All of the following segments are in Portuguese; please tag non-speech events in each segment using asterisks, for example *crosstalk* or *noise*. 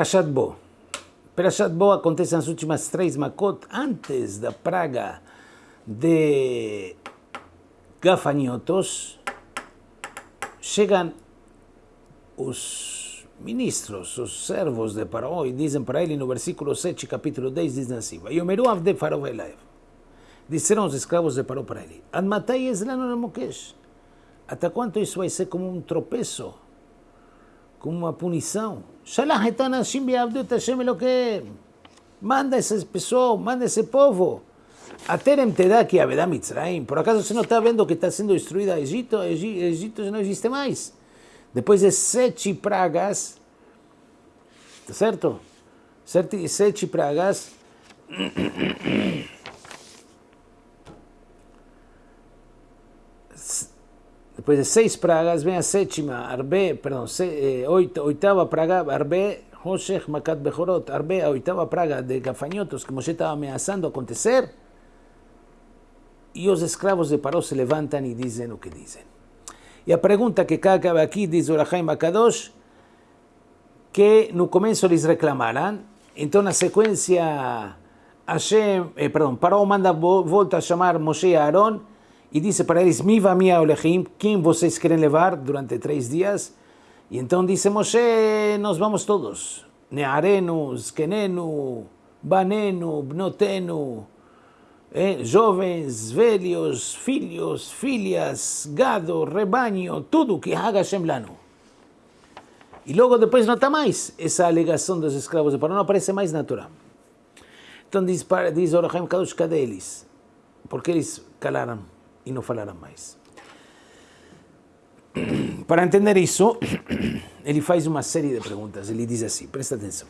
Parashat Bo. Parashat Bo acontece nas últimas três Makot, antes da praga de gafanhotos, chegam os ministros, os servos de Paró, e dizem para ele no versículo 7, capítulo 10, dizem assim, Yomeru avde Elaev. Disseram os escravos de Paró para ele, Admatai Eslano. Até quanto isso vai ser como um tropeço, como uma punição? Elokem. Manda esse pessoal, manda esse povo. Aterem te dá que Avedá Mitzrayim. Por acaso você não está vendo que está sendo destruída Egito? Egito não existe mais. Depois de sete pragas, certo? Sete, sete pragas. Después de seis pragas, ven a séptima, arbe, perdón, se, eh, oitava praga, arbe, Hoshech Makat Bejorot, arbe, oitava praga de gafañotos que Moshe estaba amenazando acontecer. Y los esclavos de Paró se levantan y dicen lo que dicen. Y la pregunta que acaba aquí, dice Orahaim Makadosh, que no comienzo les reclamaran, entonces la secuencia, Hashem, eh, perdón, Paró manda vuelta a llamar Moshe y Aarón, e disse para eles, Miva Mia Olechim, quem vocês querem levar durante três dias? E então disse Moshe, nós vamos todos, Nearenu, Zkenenu, Banenu, Bnotenu, eh, jovens, velhos, filhos, filhas, gado, rebanho, tudo que haga Hashem lano. E logo depois não está mais essa alegação dos escravos de Paró, não aparece mais na Torá. Então diz, diz Orahaim Kadosh, cadê eles? Porque eles calaram e não falaram mais. *clears throat* Para entender isso, ele faz uma série de perguntas. Ele diz assim, presta atenção.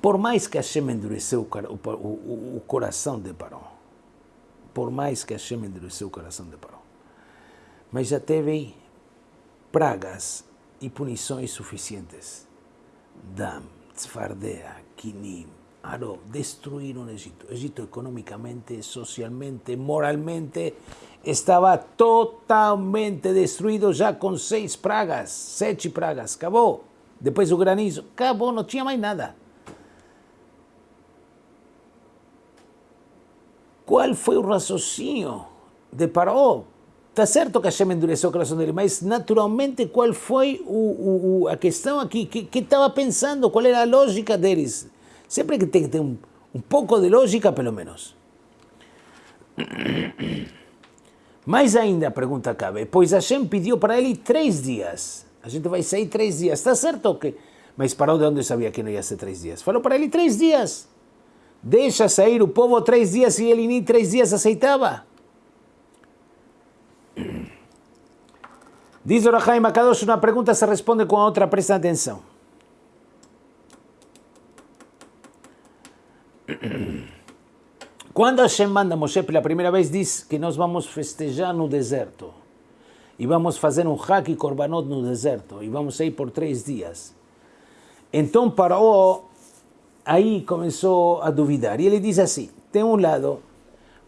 Por mais que Hashem endureceu o, o, o coração de Paró, por mais que Hashem endureceu o coração de Paró, mas já teve pragas e punições suficientes. Dam, Tzfardea, Kinim, Aró, destruíram o Egito. O Egito economicamente, socialmente, moralmente, estava totalmente destruído já com seis pragas, sete pragas, acabou. Depois o granizo, acabou, não tinha mais nada. Qual foi o raciocínio de Paró? Está certo que Hashem endureceu o coração dele, mas naturalmente qual foi o, o, a questão aqui? O que estava pensando? Qual era a lógica deles? Sempre que ter um, um pouco de lógica, pelo menos. *clears throat* Mais ainda, a pergunta cabe, pois Hashem pediu para ele três dias. A gente vai sair três dias. Está certo que... Mas Paró de onde sabia que não ia ser três dias? Falou para ele três dias. Deixa sair o povo três dias e ele nem três dias aceitava. *clears throat* Diz Orahaim Akadosh, uma pergunta se responde com a outra, presta atenção. Quando Hashem manda Moshe pela primeira vez, diz que nós vamos festejar no deserto. E vamos fazer um hack e korbanot no deserto. E vamos sair por três dias. Então Paró aí começou a duvidar. E ele diz assim, tem um lado,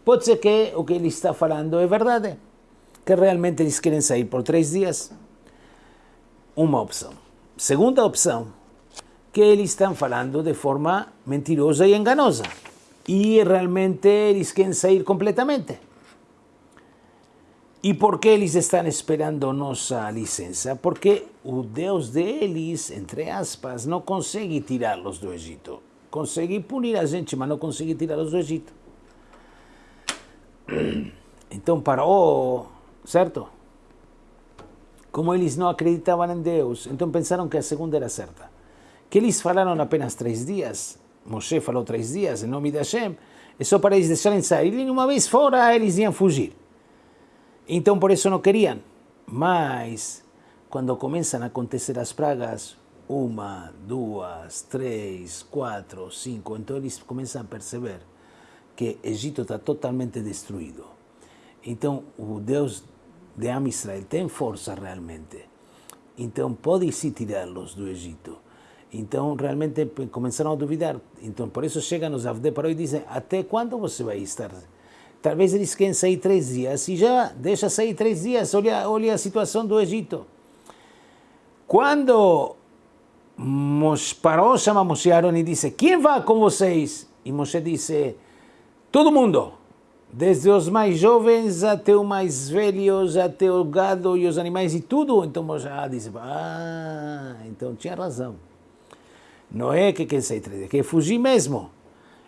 pode ser que o que ele está falando é verdade, que realmente eles querem sair por três dias. Uma opção. Segunda opção, que eles estão falando de forma mentirosa e enganosa. E realmente eles querem sair completamente. E por que eles estão esperando nossa licença? Porque o Deus deles, entre aspas, não consegue tirá-los do Egito. Consegue punir a gente, mas não consegue tirá-los do Egito. *clears throat* Então parou, certo? Como eles não acreditavam em Deus, então pensaram que a segunda era certa. Que eles falaram apenas três dias, Moshe falou três dias em nome de Hashem, é só para eles deixarem sair. E uma vez fora, eles iam fugir. Então por isso não queriam. Mas quando começam a acontecer as pragas, uma, duas, três, quatro, cinco, então eles começam a perceber que Egito está totalmente destruído. Então o Deus de Am Israel tem força realmente. Então pode se tirá-los do Egito. Então realmente começaram a duvidar. Então por isso chegam os Avde Paró e dizem, até quando você vai estar Talvez eles querem sair três dias e já deixa sair três dias. Olha, olha a situação do Egito. Quando Paró chama Moshe Aaron e disse, quem vai com vocês? E Moshe disse, todo mundo, desde os mais jovens até os mais velhos, até o gado e os animais e tudo. Então Moshe disse, ah, então tinha razão. Não é que quer sair, é que fugir mesmo.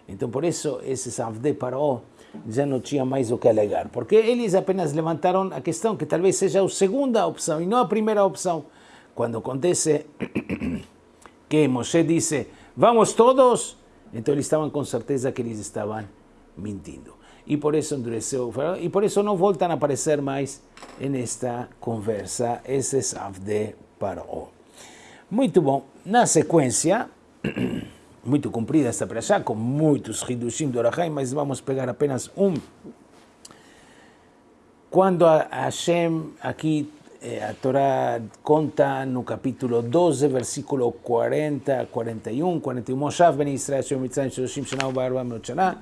Então por isso esse Avde Paró já não tinha mais o que alegar, porque eles apenas levantaram a questão que talvez seja a segunda opção e não a primeira opção. Quando acontece que Moshe disse, vamos todos, então eles estavam com certeza que eles estavam mentindo. E por isso endureceu e por isso não voltam a aparecer mais nesta conversa esses Avde Paró. Muito bom. Na sequência, *clears throat* muito comprida esta já, com muitos Hidushim do Orahai, mas vamos pegar apenas um. Quando a Hashem aqui eh, a Torá conta no capítulo 12, versículo 40 41, 41, Moshav ben Israel, Shem Mitzrayim, Shoshim Shana, Ubarba Meochana,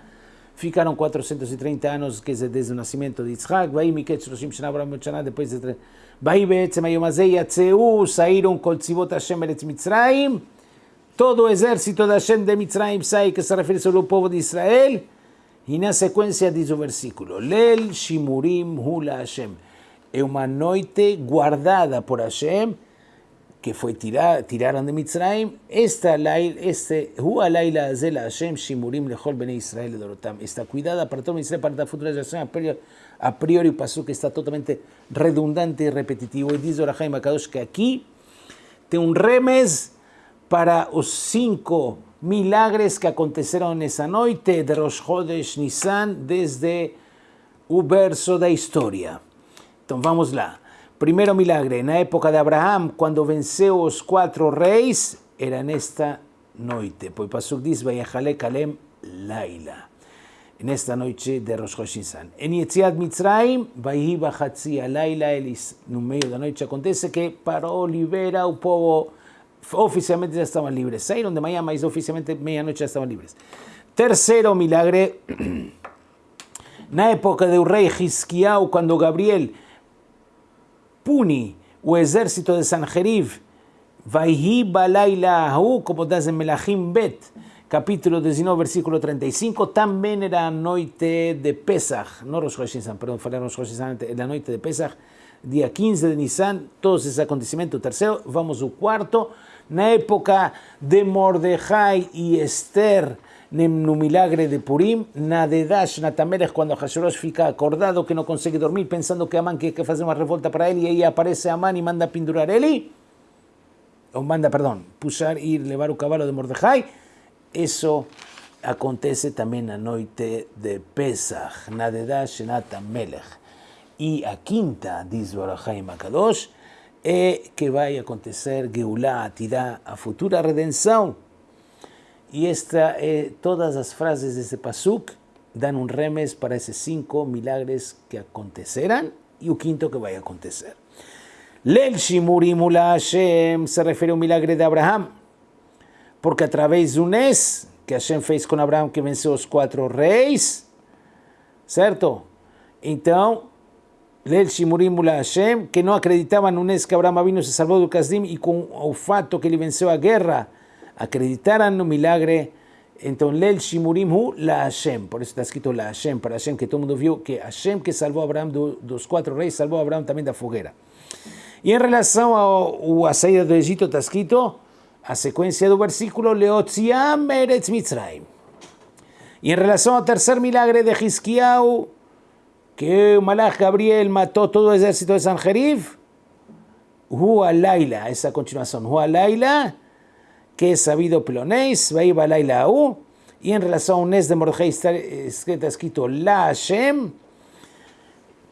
ficaram 430 anos, quer dizer, desde o nascimento de Meochana, depois de... Saíram Kol Tzivot Hashem Eretz Mitzrayim, todo o exército da Hashem de Mitzrayim sai, que se refere ao povo de Israel, e na sequência diz o versículo, Lel Shimurim Hula Hashem, é uma noite guardada por Hashem, que fue tirada, tiraron de Mitzrayim, esta este Hashem Shimurim Lejol Israel Dorotam, está cuidada para todo Israel, para la futura generación, a priori pasó que está totalmente redundante y repetitivo. Y dice Orahaim Akadosh que aquí te un remes para los cinco milagres que acontecieron esa noche de Rosh Hodesh Nisan desde un verso de historia. Entonces, vamos lá. Primeiro milagre, na época de Abraham, quando venceu os quatro reis, era nesta noite. Pois Pasuk diz, Vayachale Kalem Laila. Nesta noite de Rosh Hashanah. Em Yetziat Mitzrayim, Vayhi Bachatzi Laila, eles, no meio da noite, acontece que parou, libera o povo, oficialmente já estavam livres. Saíram de manhã, mas oficialmente meia-noite já estavam livres. Terceiro milagre, *clears throat* na época do rei Hisquiau, quando Gabriel Puni o ejército de Sanjerib. Vaihi Balailahu, como das en Melahim Bet, capítulo 19, versículo 35, también era noche de Pesach, no Rosh Hashanah, perdón, falei Rosh Hashanah, la noche de Pesach, día 15 de Nisan, todos esos acontecimientos. Tercero, vamos al cuarto, na época de Mordejai y Esther, Nemnu milagre de Purim, Nadedash, Natamer cuando Hashirosh fica acordado que no consigue dormir pensando que Amán quiere que hacer una revolta para él y ahí aparece Amán y manda a pindurar Eli, o manda, perdón, pushar ir levar un caballo de Mordejai. Eso acontece también la noche de Pesach, Nadedash, Natamelech. Y a quinta, dice Barajai Makadosh, eh, que vaya a acontecer Geulah, Atirá, a futura redención e esta, eh, todas as frases desse pasuk dão um remes para esses cinco milagres que acontecerão e o quinto que vai acontecer. Lel Hashem se refere ao milagre de Abraham, porque através do Nes que Hashem fez com Abraham, que venceu os quatro reis, certo? Então, Lel Shimurim Hashem, que não acreditavam no Nes que Abraham vino se salvou do Kasdim e com o fato que ele venceu a guerra, acreditaran no milagre, entonces Lel Shimurim Hu la Hashem, por eso está escrito la Hashem, para Hashem, que todo el mundo vio que Hashem que salvó a Abraham de los cuatro reyes, salvó a Abraham también de la foguera. Y en relación a, a saída do Egito está escrito a secuencia del versículo Leotziam Eretz Mitzrayim. Y en relación al tercer milagre de Hizkiau, que Malach Gabriel mató todo el ejército de Sanjerif, Hu Laila, esa continuación, Hu Laila, que es sabido Pelonéis, Baiba Laila U, y en relación a un Nes de Mordejai está, escrito La Hashem,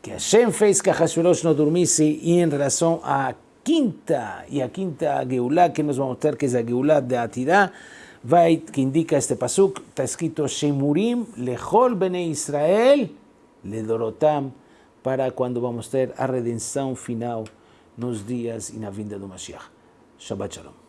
que Hashem fez que Hashverosh no durmiese, y en relación a quinta, y a quinta Geulah, que nos va a mostrar que es la Geulah de Atidá, que indica este pasuk, está escrito Shemurim lechol bene Israel, le dorotam, para cuando vamos a ter a redenção final nos dias e na vinda do Mashiach. Shabbat Shalom.